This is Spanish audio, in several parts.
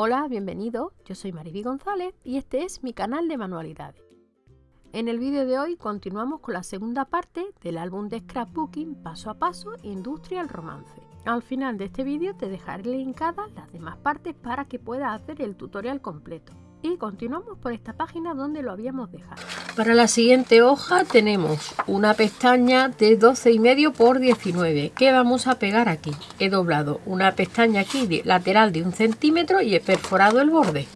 Hola, bienvenido, yo soy Mariby González y este es mi canal de manualidades. En el vídeo de hoy continuamos con la segunda parte del álbum de scrapbooking paso a paso Industrial Romance. Al final de este vídeo te dejaré linkadas las demás partes para que puedas hacer el tutorial completo. Y continuamos por esta página donde lo habíamos dejado. Para la siguiente hoja tenemos una pestaña de 12 y medio por 19 que vamos a pegar aquí. He doblado una pestaña aquí lateral de un centímetro y he perforado el borde.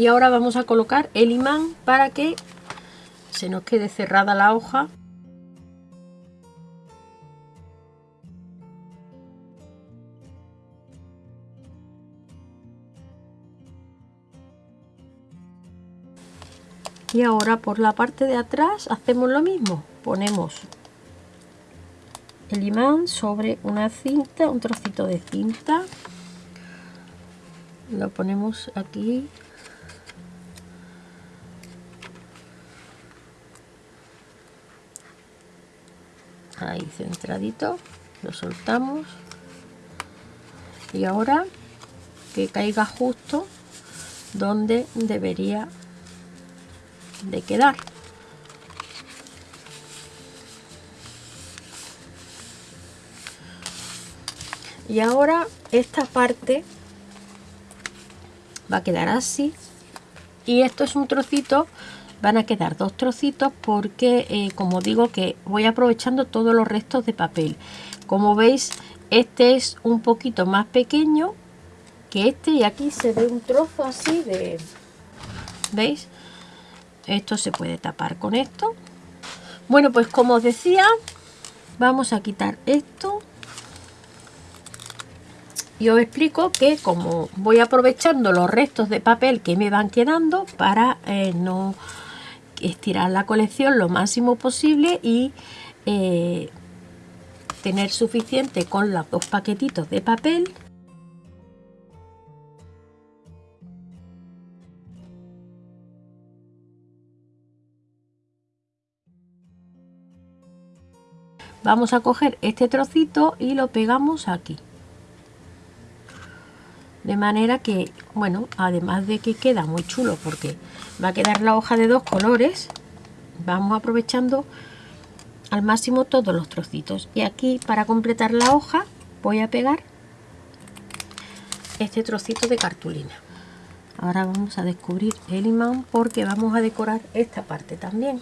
Y ahora vamos a colocar el imán para que se nos quede cerrada la hoja. Y ahora por la parte de atrás hacemos lo mismo. Ponemos el imán sobre una cinta un trocito de cinta. Lo ponemos aquí ahí centradito lo soltamos. Y ahora que caiga justo donde debería de quedar. Y ahora esta parte va a quedar así. Y esto es un trocito van a quedar dos trocitos porque eh, como digo que voy aprovechando todos los restos de papel. Como veis este es un poquito más pequeño que este y aquí se ve un trozo así de veis esto se puede tapar con esto. Bueno pues como os decía vamos a quitar esto. Y os explico que como voy aprovechando los restos de papel que me van quedando para eh, no estirar la colección lo máximo posible y eh, tener suficiente con los dos paquetitos de papel. Vamos a coger este trocito y lo pegamos aquí. De manera que bueno además de que queda muy chulo porque va a quedar la hoja de dos colores. Vamos aprovechando al máximo todos los trocitos. Y aquí para completar la hoja voy a pegar este trocito de cartulina. Ahora vamos a descubrir el imán porque vamos a decorar esta parte también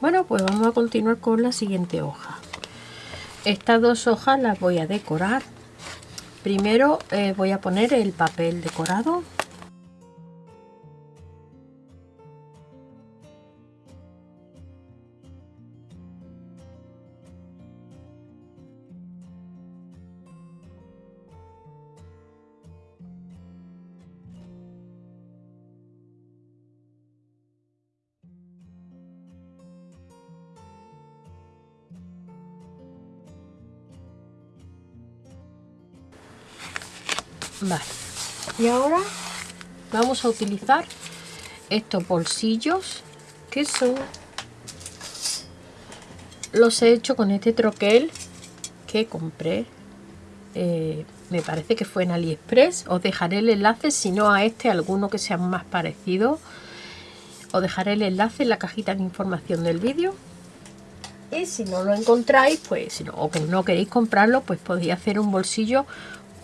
Bueno, pues vamos a continuar con la siguiente hoja. Estas dos hojas las voy a decorar. Primero eh, voy a poner el papel decorado Vale. Y ahora vamos a utilizar estos bolsillos que son los he hecho con este troquel que compré. Eh, me parece que fue en aliexpress. Os dejaré el enlace si no a este alguno que sea más parecido. Os dejaré el enlace en la cajita de información del vídeo. Y si no lo encontráis pues si no, o que no queréis comprarlo pues podéis hacer un bolsillo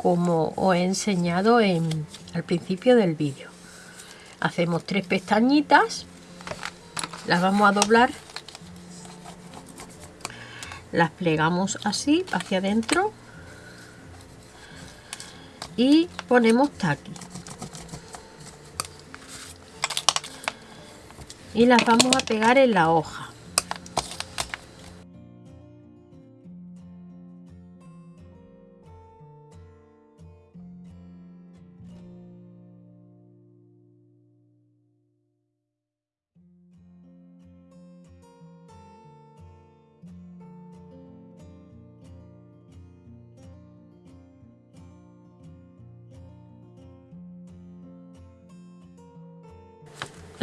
como os he enseñado en, al principio del vídeo. Hacemos tres pestañitas las vamos a doblar las plegamos así hacia adentro y ponemos taqui. Y las vamos a pegar en la hoja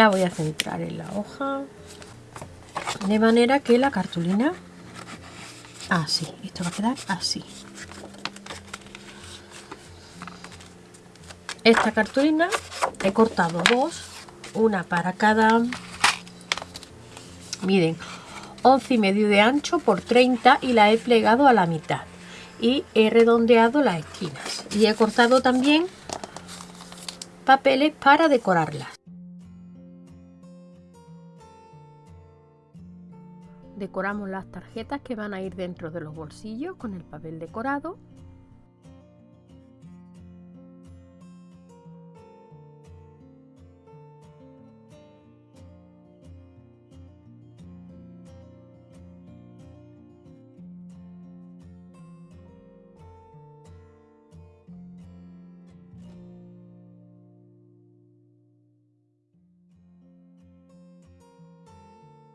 voy a centrar en la hoja. De manera que la cartulina así, esto va a quedar así. Esta cartulina he cortado dos una para cada miren 11 y medio de ancho por 30 y la he plegado a la mitad. Y he redondeado las esquinas. Y he cortado también papeles para decorarlas decoramos las tarjetas que van a ir dentro de los bolsillos con el papel decorado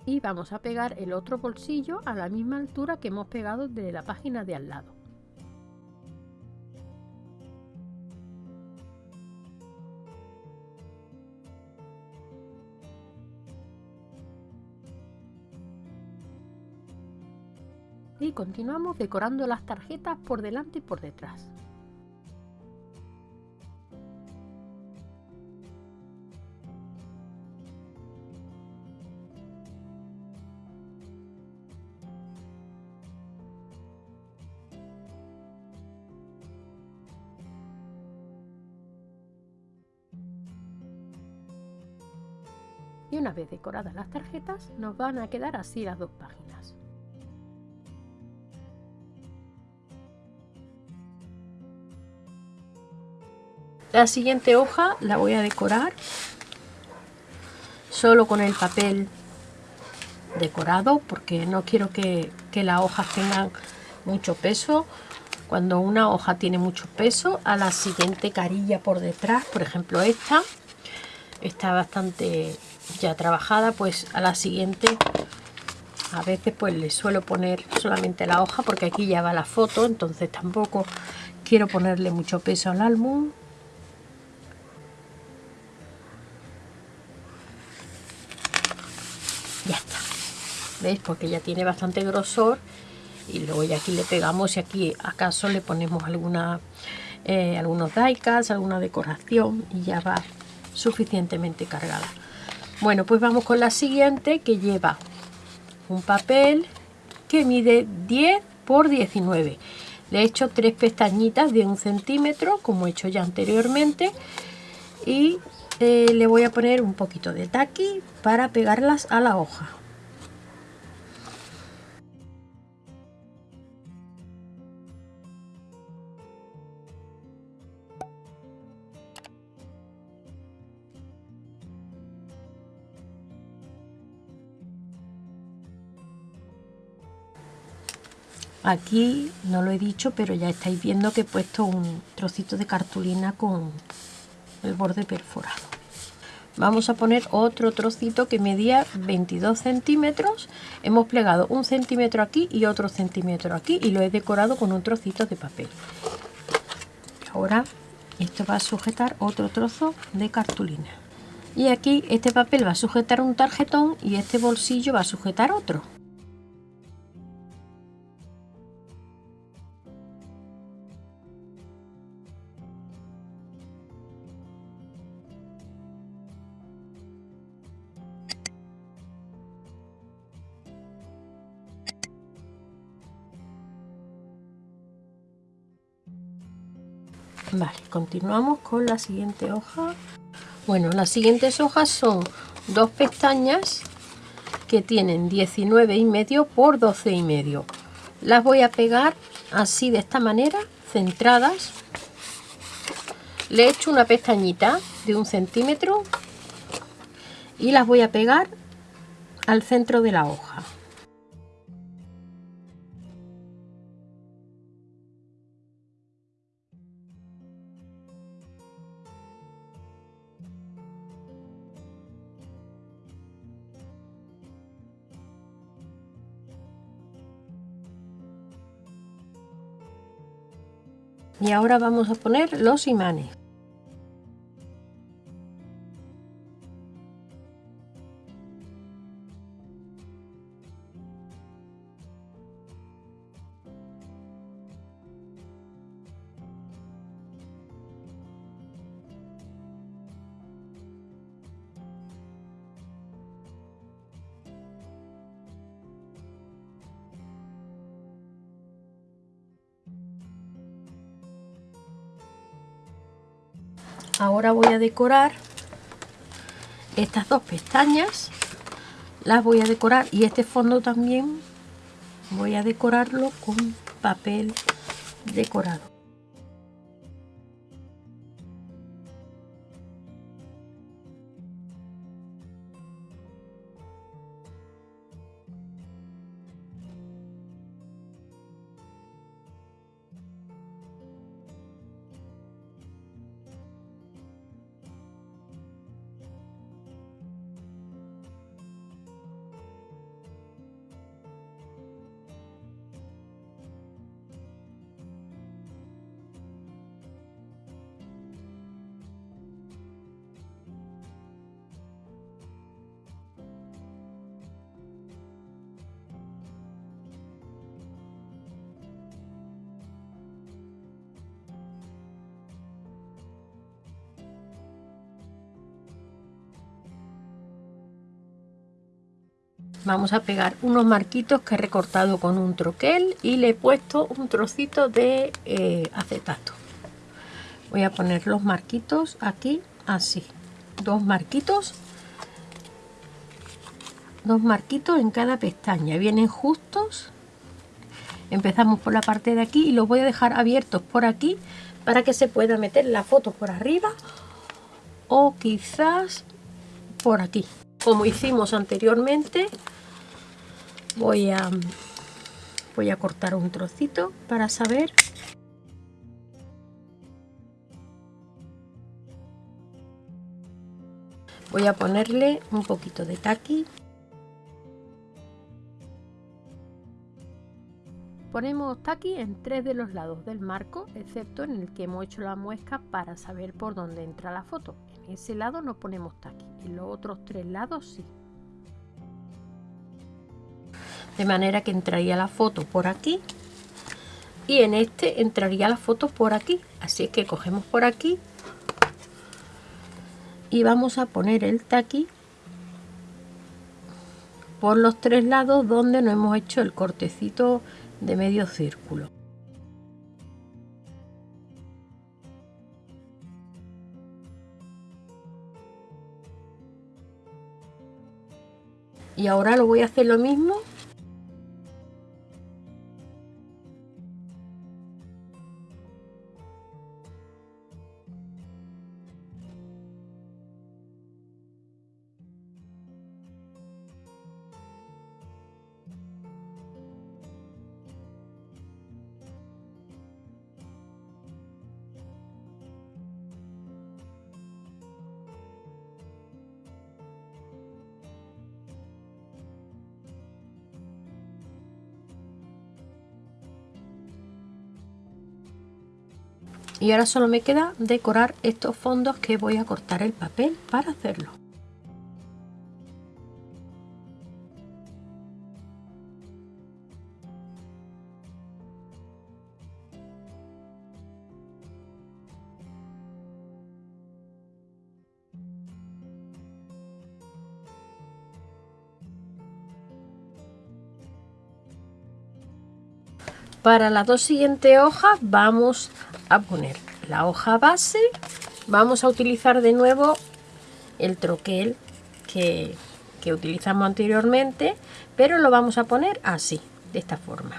y vamos a pegar el otro bolsillo a la misma altura que hemos pegado de la página de al lado. Y continuamos decorando las tarjetas por delante y por detrás. Una vez decoradas las tarjetas nos van a quedar así las dos páginas. La siguiente hoja la voy a decorar solo con el papel decorado porque no quiero que, que las hojas tengan mucho peso cuando una hoja tiene mucho peso a la siguiente carilla por detrás por ejemplo esta está bastante ya trabajada pues a la siguiente a veces pues le suelo poner solamente la hoja porque aquí ya va la foto entonces tampoco quiero ponerle mucho peso al álbum. Ya está. Veis porque ya tiene bastante grosor. Y luego ya aquí le pegamos y aquí acaso le ponemos alguna eh, algunos daikas alguna decoración y ya va suficientemente cargada bueno, pues vamos con la siguiente que lleva un papel que mide 10 por 19. Le he hecho tres pestañitas de un centímetro, como he hecho ya anteriormente, y eh, le voy a poner un poquito de taqui para pegarlas a la hoja. Aquí no lo he dicho, pero ya estáis viendo que he puesto un trocito de cartulina con el borde perforado. Vamos a poner otro trocito que medía 22 centímetros. Hemos plegado un centímetro aquí y otro centímetro aquí y lo he decorado con un trocito de papel. Ahora esto va a sujetar otro trozo de cartulina. Y aquí este papel va a sujetar un tarjetón y este bolsillo va a sujetar otro. Continuamos con la siguiente hoja. Bueno, las siguientes hojas son dos pestañas que tienen 19 y medio por 12 y medio. Las voy a pegar así de esta manera, centradas. Le he hecho una pestañita de un centímetro y las voy a pegar al centro de la hoja. Y ahora vamos a poner los imanes ahora voy a decorar estas dos pestañas. Las voy a decorar y este fondo también voy a decorarlo con papel decorado vamos a pegar unos marquitos que he recortado con un troquel y le he puesto un trocito de eh, acetato. Voy a poner los marquitos aquí así. Dos marquitos. Dos marquitos en cada pestaña. Vienen justos. Empezamos por la parte de aquí y los voy a dejar abiertos por aquí para que se pueda meter la foto por arriba o quizás por aquí. Como hicimos anteriormente voy a voy a cortar un trocito para saber. Voy a ponerle un poquito de taqui. Ponemos taqui en tres de los lados del marco, excepto en el que hemos hecho la muesca para saber por dónde entra la foto. En ese lado no ponemos taqui, en los otros tres lados sí de manera que entraría la foto por aquí. Y en este entraría la foto por aquí. Así que cogemos por aquí. Y vamos a poner el taqui por los tres lados donde no hemos hecho el cortecito de medio círculo. Y ahora lo voy a hacer lo mismo y ahora solo me queda decorar estos fondos que voy a cortar el papel para hacerlo Para las dos siguientes hojas vamos a poner la hoja base. Vamos a utilizar de nuevo el troquel que, que utilizamos anteriormente, pero lo vamos a poner así, de esta forma.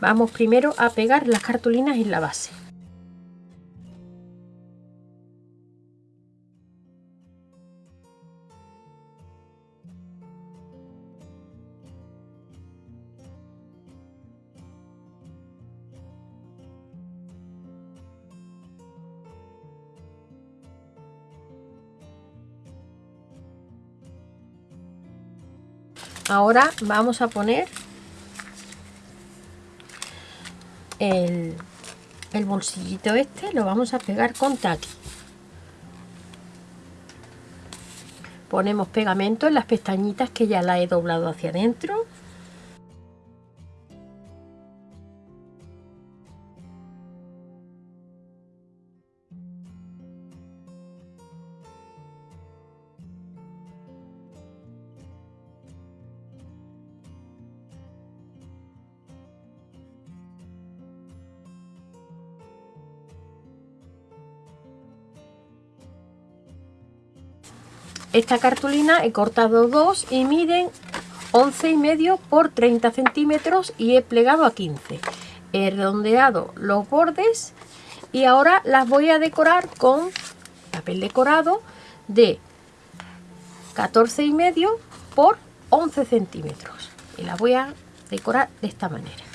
Vamos primero a pegar las cartulinas en la base. Ahora vamos a poner el, bolsillito este lo vamos a pegar con taqui. Ponemos pegamento en las pestañitas que ya la he doblado hacia adentro esta cartulina he cortado dos y miden 11 y medio por 30 centímetros y he plegado a 15 he redondeado los bordes y ahora las voy a decorar con papel decorado de 14 y medio por 11 centímetros. Y las voy a decorar de esta manera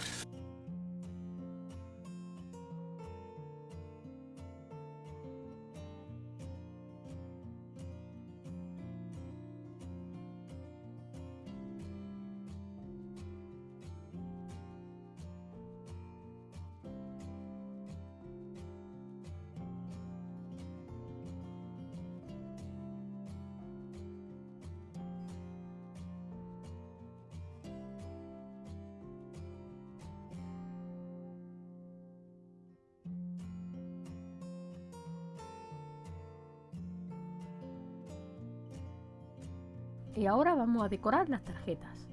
y ahora vamos a decorar las tarjetas.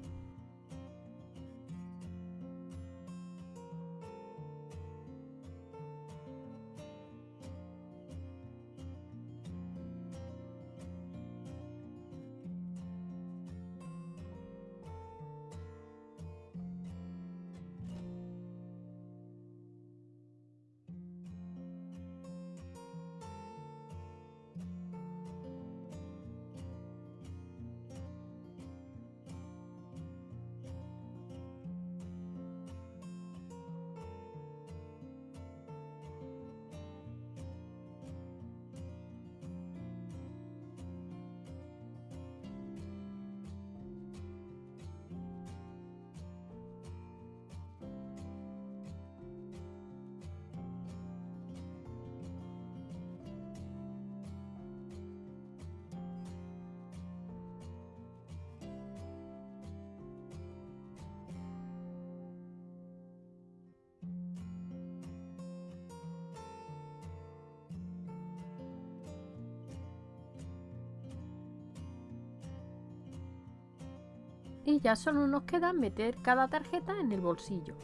Y ya solo nos queda meter cada tarjeta en el bolsillo.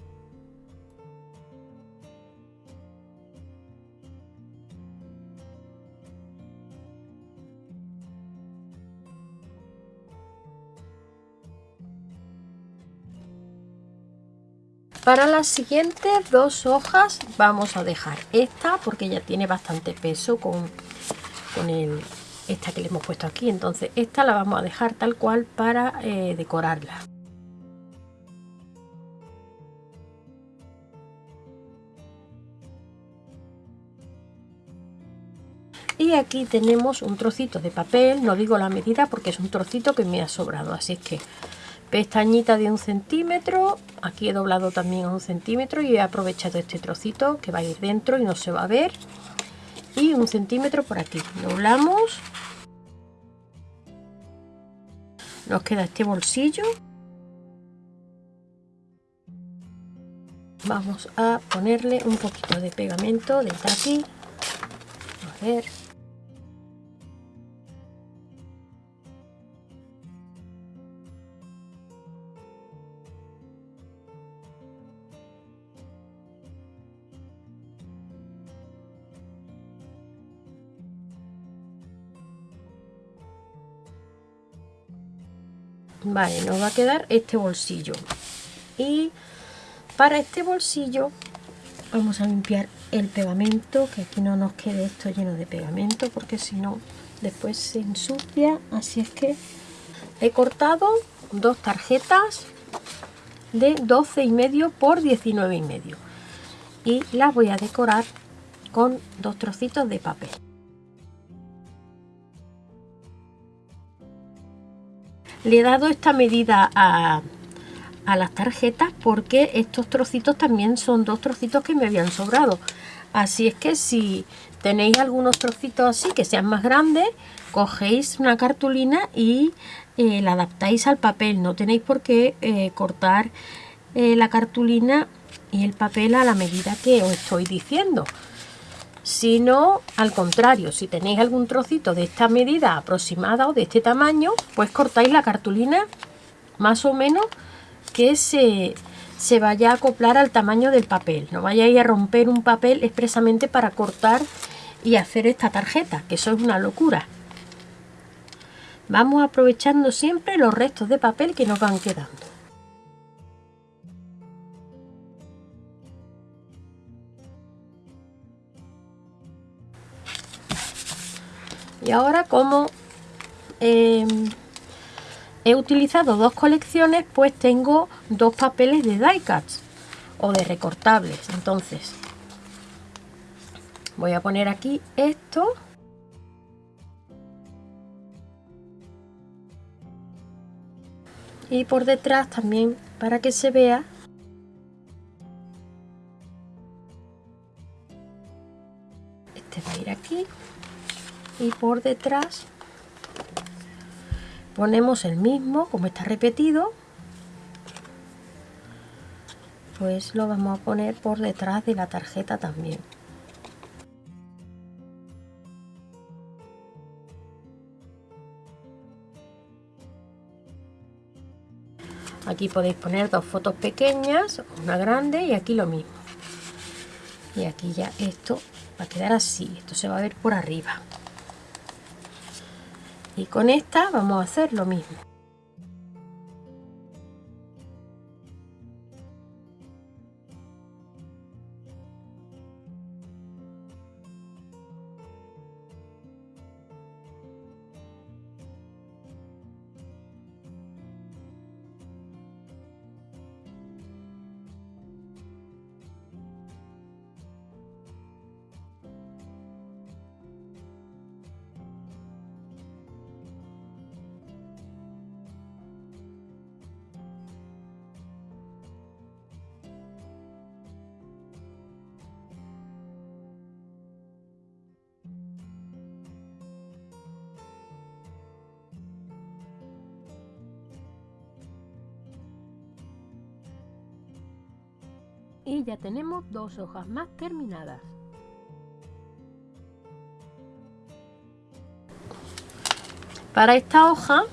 Para las siguientes dos hojas vamos a dejar esta porque ya tiene bastante peso con, con el, esta que le hemos puesto aquí. Entonces esta la vamos a dejar tal cual para eh, decorarla. Y aquí tenemos un trocito de papel. No digo la medida porque es un trocito que me ha sobrado. Así es que pestañita de un centímetro. Aquí he doblado también un centímetro y he aprovechado este trocito que va a ir dentro y no se va a ver un centímetro por aquí. Doblamos. Nos queda este bolsillo. Vamos a ponerle un poquito de pegamento de aquí a ver vale nos va a quedar este bolsillo. Y para este bolsillo vamos a limpiar el pegamento que aquí no nos quede esto lleno de pegamento porque si no después se ensucia. Así es que he cortado dos tarjetas de 12 y medio por 19 y medio. Y las voy a decorar con dos trocitos de papel Le he dado esta medida a, las tarjetas porque estos trocitos también son dos trocitos que me habían sobrado. Así es que si tenéis algunos trocitos así que sean más grandes, cogéis una cartulina y eh, la adaptáis al papel. No tenéis por qué eh, cortar eh, la cartulina y el papel a la medida que os estoy diciendo sino al contrario, si tenéis algún trocito de esta medida aproximada o de este tamaño, pues cortáis la cartulina más o menos que se, se vaya a acoplar al tamaño del papel. No vayáis a romper un papel expresamente para cortar y hacer esta tarjeta, que eso es una locura. Vamos aprovechando siempre los restos de papel que nos van quedando. Y ahora como em, he utilizado dos colecciones, pues tengo dos papeles de die cuts o de recortables. Entonces voy a poner aquí esto. Y por detrás también para que se vea y por detrás ponemos el mismo como está repetido pues lo vamos a poner por detrás de la tarjeta también. Aquí podéis poner dos fotos pequeñas una grande y aquí lo mismo. Y aquí ya esto va a quedar así esto se va a ver por arriba y con esta vamos a hacer lo mismo y ya tenemos dos hojas más terminadas. Para esta hoja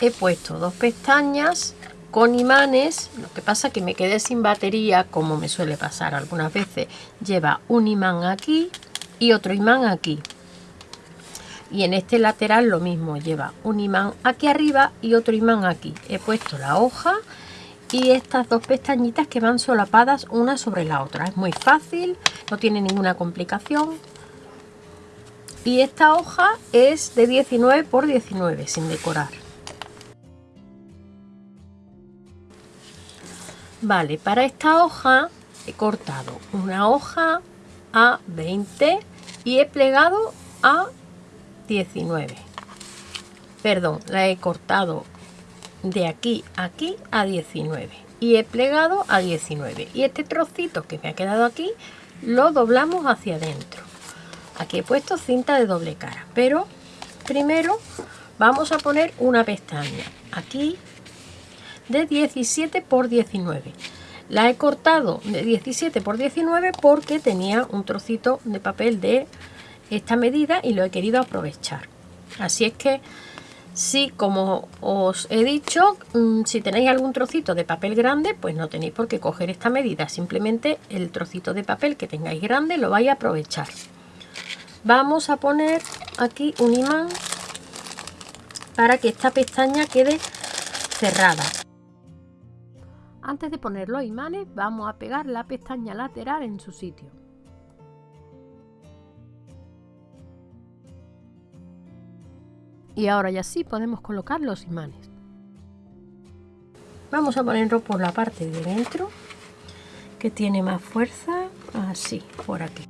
he puesto dos pestañas con imanes, lo que pasa que me quedé sin batería como me suele pasar algunas veces. Lleva un imán aquí y otro imán aquí. Y en este lateral lo mismo, lleva un imán aquí arriba y otro imán aquí. He puesto la hoja y estas dos pestañitas que van solapadas una sobre la otra. Es muy fácil, no tiene ninguna complicación. Y esta hoja es de 19 por 19 sin decorar. Vale, para esta hoja he cortado una hoja a 20 y he plegado a 19. Perdón, la he cortado de aquí a aquí a 19 y he plegado a 19 y este trocito que me ha quedado aquí lo doblamos hacia adentro. Aquí he puesto cinta de doble cara. Pero primero vamos a poner una pestaña. Aquí de 17 por 19 la he cortado de 17 por 19 porque tenía un trocito de papel de esta medida y lo he querido aprovechar. Así es que si, como os he dicho, mm, si tenéis algún trocito de papel grande, pues no tenéis por qué coger esta medida. Simplemente el trocito de papel que tengáis grande lo vais a aprovechar. Vamos a poner aquí un imán para que esta pestaña quede cerrada. Antes de poner los imanes, vamos a pegar la pestaña lateral en su sitio. Y ahora ya sí podemos colocar los imanes. Vamos a ponerlo por la parte de dentro que tiene más fuerza así por aquí.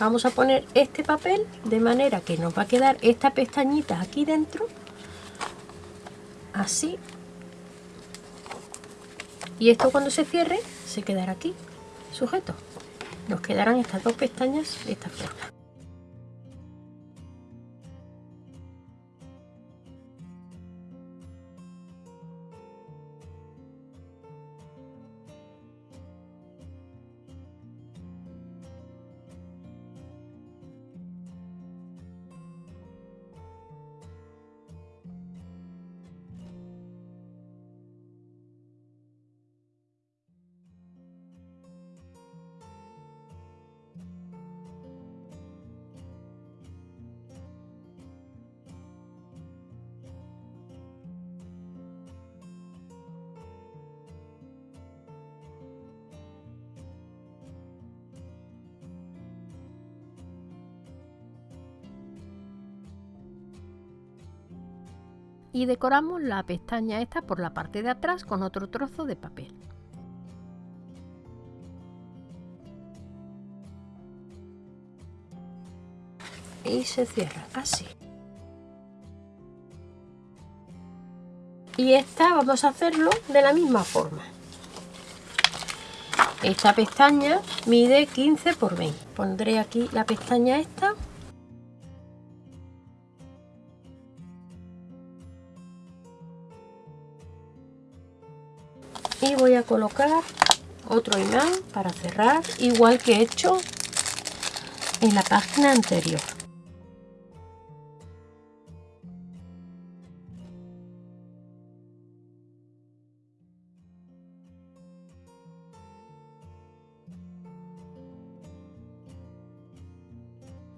Vamos a poner este papel de manera que nos va a quedar esta pestañita aquí dentro así. Y esto cuando se cierre se quedará aquí sujeto. Nos quedarán estas dos pestañas de esta forma y decoramos la pestaña esta por la parte de atrás con otro trozo de papel. Y se cierra así. Y esta vamos a hacerlo de la misma forma. Esta pestaña mide 15 por 20. Pondré aquí la pestaña esta voy a colocar otro imán para cerrar igual que he hecho en la página anterior.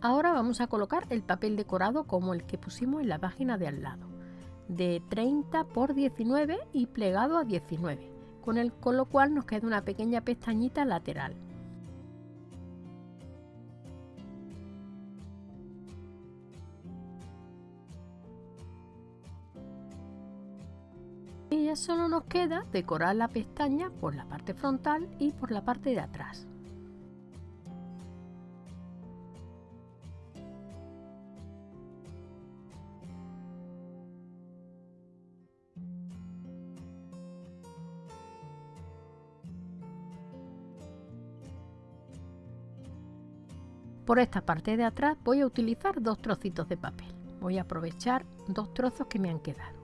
Ahora vamos a colocar el papel decorado como el que pusimos en la página de al lado, de 30 por 19 y plegado a 19 con, el, con lo cual nos queda una pequeña pestañita lateral. Y ya solo nos queda decorar la pestaña por la parte frontal y por la parte de atrás. Por esta parte de atrás voy a utilizar dos trocitos de papel. Voy a aprovechar dos trozos que me han quedado.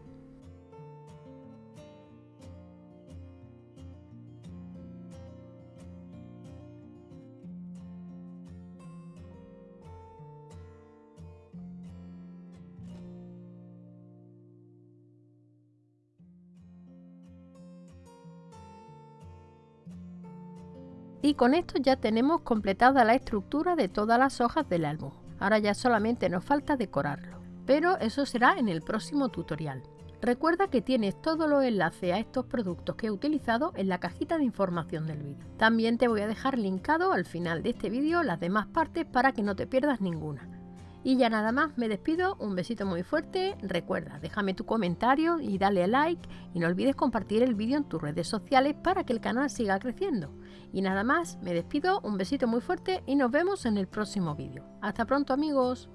Y con esto ya tenemos completada la estructura de todas las hojas del álbum. Ahora ya solamente nos falta decorarlo. Pero eso será en el próximo tutorial. Recuerda que tienes todos los enlaces a estos productos que he utilizado en la cajita de información del vídeo. También te voy a dejar linkado al final de este vídeo las demás partes para que no te pierdas ninguna. Y ya nada más, me despido, un besito muy fuerte, recuerda, déjame tu comentario y dale like y no olvides compartir el vídeo en tus redes sociales para que el canal siga creciendo. Y nada más, me despido, un besito muy fuerte y nos vemos en el próximo vídeo. Hasta pronto amigos.